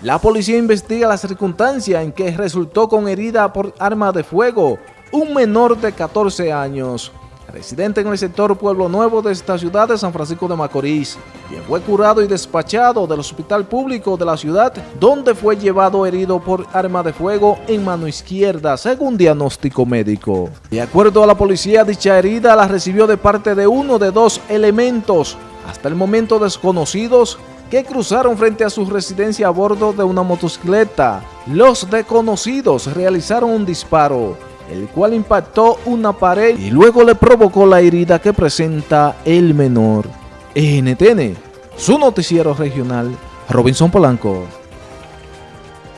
La policía investiga la circunstancia en que resultó con herida por arma de fuego un menor de 14 años, residente en el sector Pueblo Nuevo de esta ciudad de San Francisco de Macorís, quien fue curado y despachado del hospital público de la ciudad, donde fue llevado herido por arma de fuego en mano izquierda, según diagnóstico médico. De acuerdo a la policía, dicha herida la recibió de parte de uno de dos elementos, hasta el momento desconocidos, que cruzaron frente a su residencia a bordo de una motocicleta. Los desconocidos realizaron un disparo, el cual impactó una pared y luego le provocó la herida que presenta el menor. NTN, su noticiero regional, Robinson Polanco.